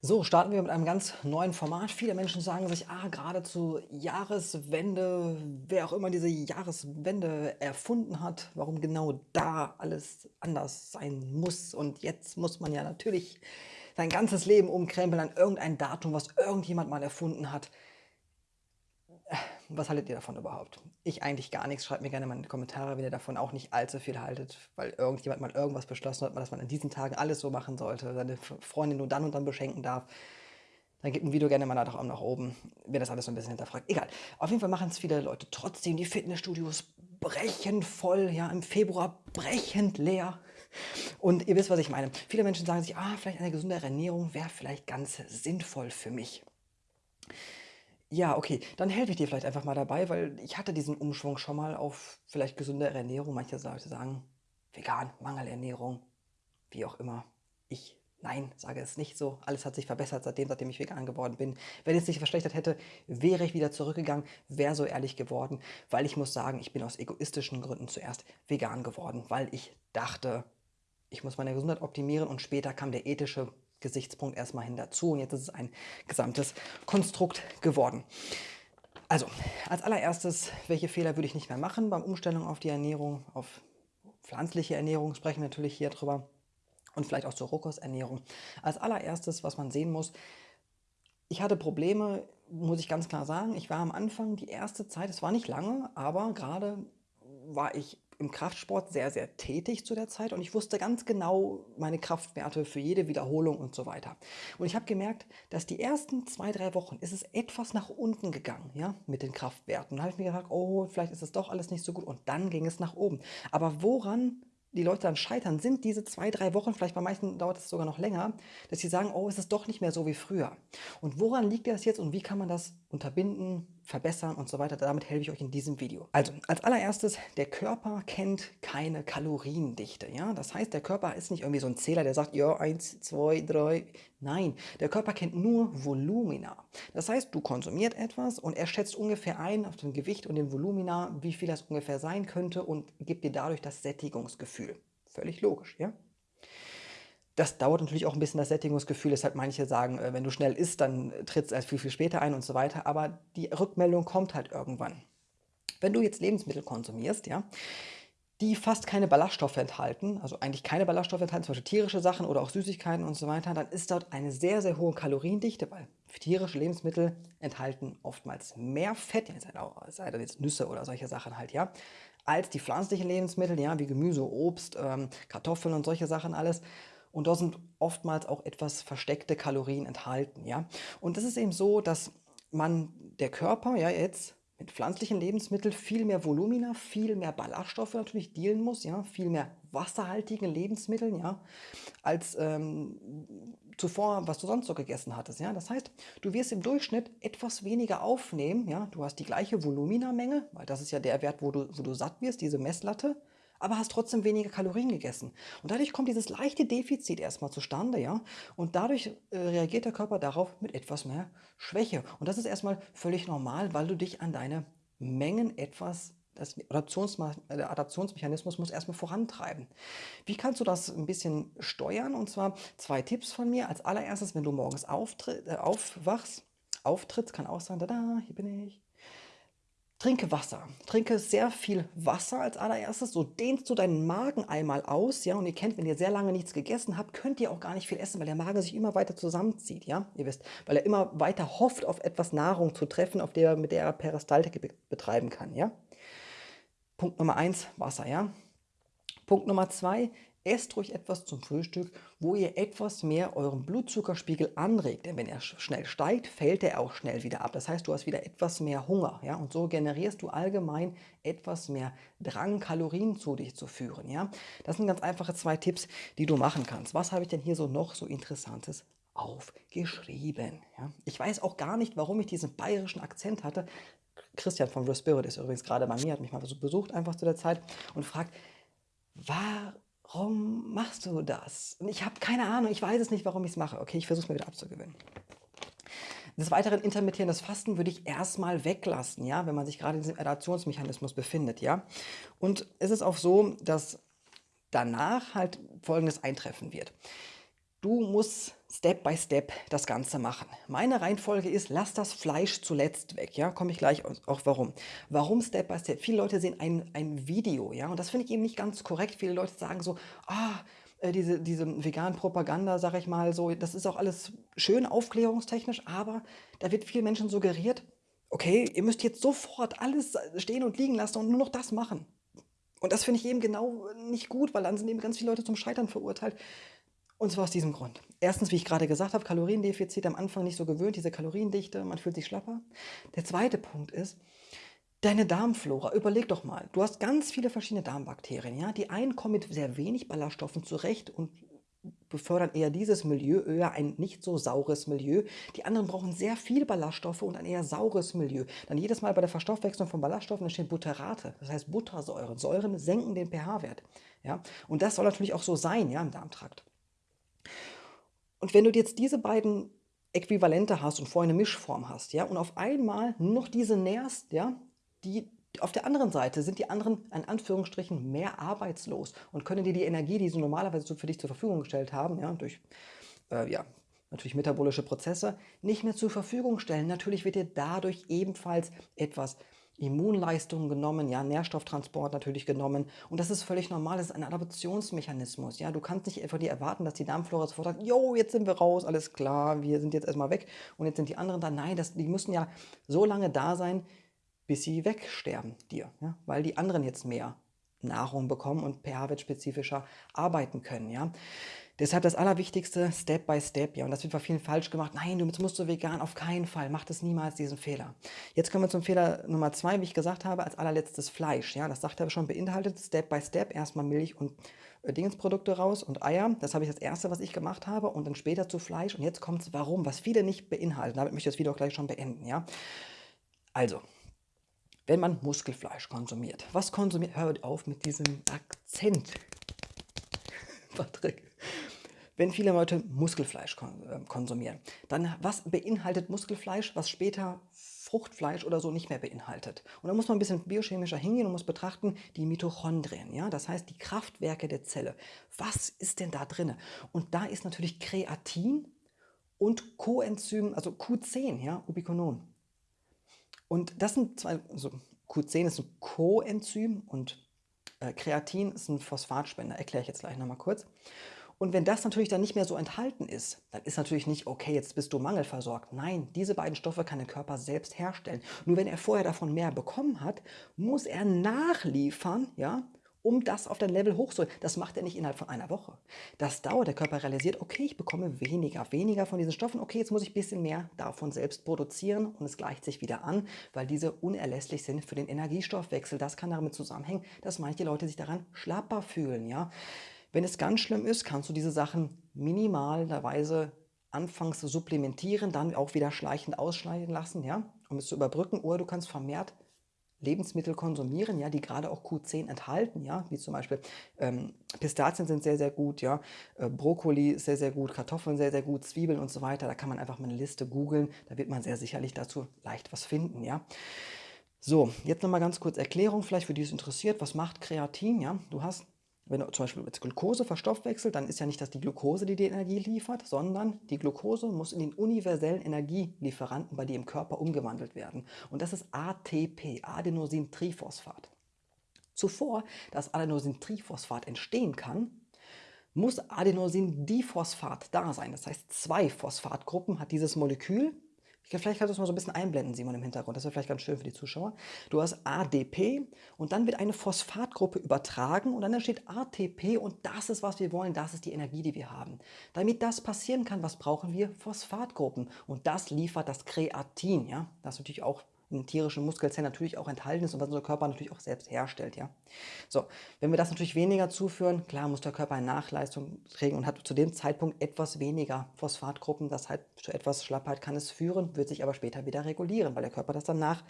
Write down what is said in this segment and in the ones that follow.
So, starten wir mit einem ganz neuen Format. Viele Menschen sagen sich, ah, gerade zur Jahreswende, wer auch immer diese Jahreswende erfunden hat, warum genau da alles anders sein muss. Und jetzt muss man ja natürlich sein ganzes Leben umkrempeln an irgendein Datum, was irgendjemand mal erfunden hat. Was haltet ihr davon überhaupt? Ich eigentlich gar nichts. Schreibt mir gerne mal in die Kommentare, wenn ihr davon auch nicht allzu viel haltet, weil irgendjemand mal irgendwas beschlossen hat, dass man an diesen Tagen alles so machen sollte, seine Freundin nur dann und dann beschenken darf. Dann gebt ein Video gerne mal nach, nach oben, wenn das alles so ein bisschen hinterfragt. Egal. Auf jeden Fall machen es viele Leute trotzdem. Die Fitnessstudios brechen voll, ja, im Februar brechend leer. Und ihr wisst, was ich meine. Viele Menschen sagen sich, ah, vielleicht eine gesunde Ernährung wäre vielleicht ganz sinnvoll für mich. Ja, okay, dann helfe ich dir vielleicht einfach mal dabei, weil ich hatte diesen Umschwung schon mal auf vielleicht gesündere Ernährung. Manche Leute sagen vegan, Mangelernährung, wie auch immer. Ich, nein, sage es nicht so. Alles hat sich verbessert seitdem, seitdem ich vegan geworden bin. Wenn es sich verschlechtert hätte, wäre ich wieder zurückgegangen, wäre so ehrlich geworden, weil ich muss sagen, ich bin aus egoistischen Gründen zuerst vegan geworden, weil ich dachte, ich muss meine Gesundheit optimieren und später kam der ethische Gesichtspunkt erstmal hin dazu und jetzt ist es ein gesamtes Konstrukt geworden. Also, als allererstes, welche Fehler würde ich nicht mehr machen beim Umstellung auf die Ernährung, auf pflanzliche Ernährung sprechen wir natürlich hier drüber und vielleicht auch zur Rohkosternährung. Als allererstes, was man sehen muss, ich hatte Probleme, muss ich ganz klar sagen. Ich war am Anfang die erste Zeit, es war nicht lange, aber gerade war ich im Kraftsport sehr, sehr tätig zu der Zeit und ich wusste ganz genau meine Kraftwerte für jede Wiederholung und so weiter. Und ich habe gemerkt, dass die ersten zwei, drei Wochen ist es etwas nach unten gegangen, ja, mit den Kraftwerten. Da habe ich mir gedacht, oh, vielleicht ist es doch alles nicht so gut und dann ging es nach oben. Aber woran die Leute dann scheitern, sind diese zwei, drei Wochen, vielleicht bei manchen dauert es sogar noch länger, dass sie sagen, oh, es ist doch nicht mehr so wie früher. Und woran liegt das jetzt und wie kann man das unterbinden, verbessern und so weiter. Damit helfe ich euch in diesem Video. Also, als allererstes, der Körper kennt keine Kaloriendichte. Ja? Das heißt, der Körper ist nicht irgendwie so ein Zähler, der sagt, ja, eins, zwei, drei. Nein, der Körper kennt nur Volumina. Das heißt, du konsumiert etwas und er schätzt ungefähr ein auf dem Gewicht und den Volumina, wie viel das ungefähr sein könnte und gibt dir dadurch das Sättigungsgefühl. Völlig logisch, ja? Das dauert natürlich auch ein bisschen das Sättigungsgefühl, deshalb manche sagen, äh, wenn du schnell isst, dann tritt es viel, viel später ein und so weiter, aber die Rückmeldung kommt halt irgendwann. Wenn du jetzt Lebensmittel konsumierst, ja, die fast keine Ballaststoffe enthalten, also eigentlich keine Ballaststoffe enthalten, zum Beispiel tierische Sachen oder auch Süßigkeiten und so weiter, dann ist dort eine sehr, sehr hohe Kaloriendichte, weil tierische Lebensmittel enthalten oftmals mehr Fett, sei das jetzt Nüsse oder solche Sachen halt, ja, als die pflanzlichen Lebensmittel, ja, wie Gemüse, Obst, ähm, Kartoffeln und solche Sachen alles. Und da sind oftmals auch etwas versteckte Kalorien enthalten. Ja? Und das ist eben so, dass man, der Körper ja jetzt mit pflanzlichen Lebensmitteln viel mehr Volumina, viel mehr Ballaststoffe natürlich dealen muss, ja, viel mehr wasserhaltigen Lebensmitteln, ja, als ähm, zuvor, was du sonst so gegessen hattest, ja. Das heißt, du wirst im Durchschnitt etwas weniger aufnehmen, ja. Du hast die gleiche Volumina-Menge, weil das ist ja der Wert, wo du, wo du satt wirst, diese Messlatte, aber hast trotzdem weniger Kalorien gegessen. Und dadurch kommt dieses leichte Defizit erstmal zustande, ja. Und dadurch äh, reagiert der Körper darauf mit etwas mehr Schwäche. Und das ist erstmal völlig normal, weil du dich an deine Mengen etwas das Adaptions der Adaptionsmechanismus muss erstmal vorantreiben. Wie kannst du das ein bisschen steuern? Und zwar zwei Tipps von mir. Als allererstes, wenn du morgens äh, aufwachst, auftrittst, kann auch sein, da, hier bin ich, Trinke Wasser. Trinke sehr viel Wasser als allererstes. So dehnst du deinen Magen einmal aus. ja. Und ihr kennt, wenn ihr sehr lange nichts gegessen habt, könnt ihr auch gar nicht viel essen, weil der Magen sich immer weiter zusammenzieht. ja. Ihr wisst, weil er immer weiter hofft, auf etwas Nahrung zu treffen, auf der, mit der er Peristaltik betreiben kann. ja. Punkt Nummer eins, Wasser. ja. Punkt Nummer zwei, esst ruhig etwas zum Frühstück, wo ihr etwas mehr euren Blutzuckerspiegel anregt. Denn wenn er schnell steigt, fällt er auch schnell wieder ab. Das heißt, du hast wieder etwas mehr Hunger. Ja? Und so generierst du allgemein etwas mehr Drang, Kalorien zu dich zu führen. Ja? Das sind ganz einfache zwei Tipps, die du machen kannst. Was habe ich denn hier so noch so Interessantes aufgeschrieben? Ja? Ich weiß auch gar nicht, warum ich diesen bayerischen Akzent hatte. Christian von Real Spirit ist übrigens gerade bei mir, hat mich mal besucht einfach zu der Zeit und fragt, war, warum machst du das? Und ich habe keine Ahnung, ich weiß es nicht, warum ich es mache. Okay, ich versuche es mir wieder abzugewöhnen. Des Weiteren intermittierendes Fasten würde ich erstmal weglassen, ja, wenn man sich gerade in diesem Adaptionsmechanismus befindet, ja. Und es ist auch so, dass danach halt Folgendes eintreffen wird. Du musst Step by Step das Ganze machen. Meine Reihenfolge ist, lass das Fleisch zuletzt weg. Ja, komme ich gleich auch warum. Warum Step by Step? Viele Leute sehen ein, ein Video, ja, und das finde ich eben nicht ganz korrekt. Viele Leute sagen so, ah, äh, diese, diese veganen Propaganda, sage ich mal so, das ist auch alles schön aufklärungstechnisch, aber da wird vielen Menschen suggeriert, okay, ihr müsst jetzt sofort alles stehen und liegen lassen und nur noch das machen. Und das finde ich eben genau nicht gut, weil dann sind eben ganz viele Leute zum Scheitern verurteilt. Und zwar aus diesem Grund. Erstens, wie ich gerade gesagt habe, Kaloriendefizit am Anfang nicht so gewöhnt, diese Kaloriendichte, man fühlt sich schlapper. Der zweite Punkt ist, deine Darmflora. Überleg doch mal, du hast ganz viele verschiedene Darmbakterien. Ja? Die einen kommen mit sehr wenig Ballaststoffen zurecht und befördern eher dieses Milieu, eher ein nicht so saures Milieu. Die anderen brauchen sehr viel Ballaststoffe und ein eher saures Milieu. Dann jedes Mal bei der Verstoffwechslung von Ballaststoffen entstehen Butterate, das heißt Buttersäuren. Säuren senken den pH-Wert. Ja? Und das soll natürlich auch so sein ja, im Darmtrakt. Und wenn du jetzt diese beiden Äquivalente hast und vorher eine Mischform hast, ja, und auf einmal nur noch diese nährst, ja, die auf der anderen Seite sind die anderen in Anführungsstrichen mehr arbeitslos und können dir die Energie, die sie normalerweise für dich zur Verfügung gestellt haben, ja, durch äh, ja, natürlich metabolische Prozesse, nicht mehr zur Verfügung stellen. Natürlich wird dir dadurch ebenfalls etwas Immunleistung genommen, ja, Nährstofftransport natürlich genommen. Und das ist völlig normal, das ist ein Adaptionsmechanismus. Ja, du kannst nicht einfach dir erwarten, dass die Darmflora sofort sagt, jo, jetzt sind wir raus, alles klar, wir sind jetzt erstmal weg und jetzt sind die anderen da. Nein, das, die müssen ja so lange da sein, bis sie wegsterben dir, ja, weil die anderen jetzt mehr Nahrung bekommen und pH-wertspezifischer arbeiten können. Ja. Deshalb das Allerwichtigste, Step by Step, ja, und das wird bei vielen falsch gemacht. Nein, du musst du vegan, auf keinen Fall, mach das niemals, diesen Fehler. Jetzt kommen wir zum Fehler Nummer zwei, wie ich gesagt habe, als allerletztes Fleisch, ja, das sagt er schon, beinhaltet. Step by Step erstmal Milch und äh, Dingensprodukte raus und Eier, das habe ich das erste, was ich gemacht habe und dann später zu Fleisch. Und jetzt kommt es, warum, was viele nicht beinhalten, damit möchte ich das Video auch gleich schon beenden, ja. Also, wenn man Muskelfleisch konsumiert, was konsumiert, hört auf mit diesem Akzent, Patrick wenn viele Leute Muskelfleisch ähm, konsumieren. Dann was beinhaltet Muskelfleisch, was später Fruchtfleisch oder so nicht mehr beinhaltet. Und da muss man ein bisschen biochemischer hingehen und muss betrachten, die Mitochondrien, ja, das heißt die Kraftwerke der Zelle. Was ist denn da drin? Und da ist natürlich Kreatin und Coenzym, also Q10, ja, Ubiquinol. Und das sind zwei, also Q10 ist ein Coenzym und äh, Kreatin ist ein Phosphatspender, erkläre ich jetzt gleich nochmal kurz. Und wenn das natürlich dann nicht mehr so enthalten ist, dann ist natürlich nicht, okay, jetzt bist du mangelversorgt. Nein, diese beiden Stoffe kann der Körper selbst herstellen. Nur wenn er vorher davon mehr bekommen hat, muss er nachliefern, ja, um das auf dein Level hochzuholen. Das macht er nicht innerhalb von einer Woche. Das dauert. Der Körper realisiert, okay, ich bekomme weniger, weniger von diesen Stoffen. Okay, jetzt muss ich ein bisschen mehr davon selbst produzieren und es gleicht sich wieder an, weil diese unerlässlich sind für den Energiestoffwechsel. Das kann damit zusammenhängen, dass manche Leute sich daran schlapper fühlen, ja. Wenn es ganz schlimm ist, kannst du diese Sachen minimalerweise anfangs supplementieren, dann auch wieder schleichend ausschneiden lassen, ja, um es zu überbrücken. Oder du kannst vermehrt Lebensmittel konsumieren, ja, die gerade auch Q10 enthalten, ja, wie zum Beispiel ähm, Pistazien sind sehr, sehr gut, ja, äh, Brokkoli ist sehr, sehr gut, Kartoffeln sehr, sehr gut, Zwiebeln und so weiter. Da kann man einfach mal eine Liste googeln, da wird man sehr sicherlich dazu leicht was finden, ja. So, jetzt nochmal ganz kurz Erklärung, vielleicht für die es interessiert, was macht Kreatin, ja. Du hast wenn du zum Beispiel jetzt Glucose verstoffwechselt, dann ist ja nicht das die Glucose, die die Energie liefert, sondern die Glucose muss in den universellen Energielieferanten bei dir im Körper umgewandelt werden. Und das ist ATP, Adenosintriphosphat. Zuvor, dass Adenosintriphosphat entstehen kann, muss Adenosindiphosphat da sein. Das heißt, zwei Phosphatgruppen hat dieses Molekül Vielleicht kannst du es mal so ein bisschen einblenden, Simon, im Hintergrund. Das wäre vielleicht ganz schön für die Zuschauer. Du hast ADP und dann wird eine Phosphatgruppe übertragen und dann entsteht ATP und das ist, was wir wollen. Das ist die Energie, die wir haben. Damit das passieren kann, was brauchen wir? Phosphatgruppen. Und das liefert das Kreatin. Ja? Das ist natürlich auch in tierischen Muskelzellen natürlich auch enthalten ist und was unser Körper natürlich auch selbst herstellt. Ja? So, wenn wir das natürlich weniger zuführen, klar muss der Körper eine Nachleistung trägen und hat zu dem Zeitpunkt etwas weniger Phosphatgruppen. Das heißt, zu etwas Schlappheit kann es führen, wird sich aber später wieder regulieren, weil der Körper das danach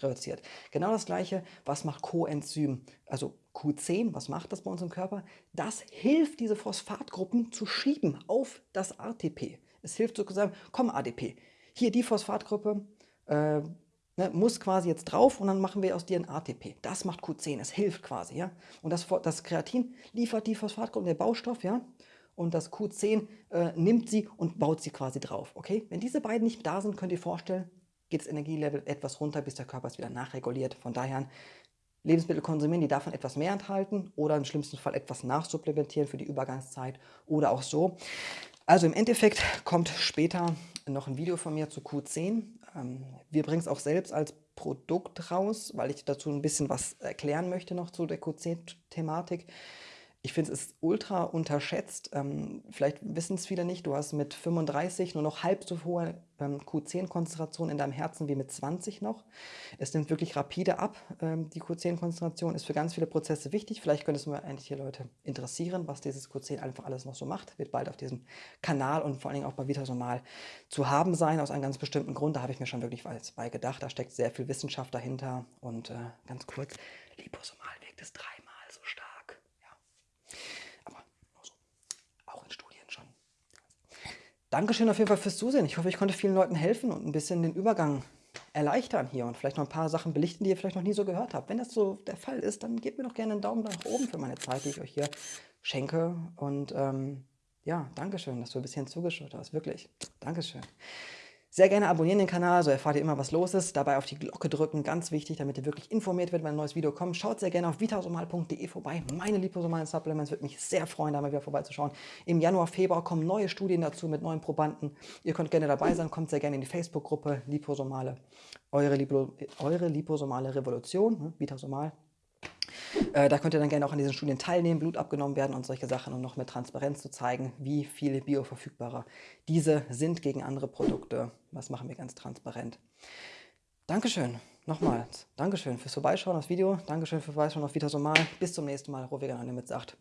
reduziert. Genau das gleiche, was macht Coenzym, also Q10, was macht das bei uns im Körper? Das hilft, diese Phosphatgruppen zu schieben auf das ATP. Es hilft sozusagen, komm ADP, hier die Phosphatgruppe, äh, Ne, muss quasi jetzt drauf und dann machen wir aus dir ein ATP. Das macht Q10, es hilft quasi, ja. Und das, das Kreatin liefert die Phosphatgruppe, der Baustoff, ja. und das Q10 äh, nimmt sie und baut sie quasi drauf. Okay? Wenn diese beiden nicht da sind, könnt ihr vorstellen, geht das Energielevel etwas runter, bis der Körper es wieder nachreguliert. Von daher Lebensmittel konsumieren, die davon etwas mehr enthalten oder im schlimmsten Fall etwas nachsupplementieren für die Übergangszeit oder auch so. Also im Endeffekt kommt später noch ein Video von mir zu Q10. Ähm, wir bringen es auch selbst als Produkt raus, weil ich dazu ein bisschen was erklären möchte noch zu der Q10-Thematik. Ich finde, es ist ultra unterschätzt. Ähm, vielleicht wissen es viele nicht, du hast mit 35 nur noch halb so hohe Q10-Konzentration in deinem Herzen wie mit 20 noch. Es nimmt wirklich rapide ab. Ähm, die Q10-Konzentration ist für ganz viele Prozesse wichtig. Vielleicht könnte es mal endlich hier Leute interessieren, was dieses Q10 einfach alles noch so macht. Wird bald auf diesem Kanal und vor allen Dingen auch bei Vitasomal zu haben sein, aus einem ganz bestimmten Grund. Da habe ich mir schon wirklich was bei gedacht. Da steckt sehr viel Wissenschaft dahinter. Und äh, ganz kurz, Liposomal wirkt es dreimal so stark. Dankeschön auf jeden Fall fürs Zusehen. Ich hoffe, ich konnte vielen Leuten helfen und ein bisschen den Übergang erleichtern hier und vielleicht noch ein paar Sachen belichten, die ihr vielleicht noch nie so gehört habt. Wenn das so der Fall ist, dann gebt mir doch gerne einen Daumen nach oben für meine Zeit, die ich euch hier schenke. Und ähm, ja, Dankeschön, dass du ein bisschen zugeschaut hast. Wirklich. Dankeschön. Sehr gerne abonnieren den Kanal, so erfahrt ihr immer, was los ist. Dabei auf die Glocke drücken, ganz wichtig, damit ihr wirklich informiert werdet, wenn ein neues Video kommt. Schaut sehr gerne auf vitasomal.de vorbei. Meine liposomalen Supplements würde mich sehr freuen, da mal wieder vorbeizuschauen. Im Januar, Februar kommen neue Studien dazu mit neuen Probanden. Ihr könnt gerne dabei sein, kommt sehr gerne in die Facebook-Gruppe Liposomale, eure, Lipo, eure liposomale Revolution, ne? Vitasomal. Äh, da könnt ihr dann gerne auch an diesen Studien teilnehmen, Blut abgenommen werden und solche Sachen, um noch mit Transparenz zu zeigen, wie viele bioverfügbarer diese sind gegen andere Produkte. Das machen wir ganz transparent. Dankeschön. Nochmals. Dankeschön fürs Vorbeischauen aufs Video. Dankeschön fürs Vorbeischauen auf Vitasomal. Bis zum nächsten Mal. Rohvegan mit sagt.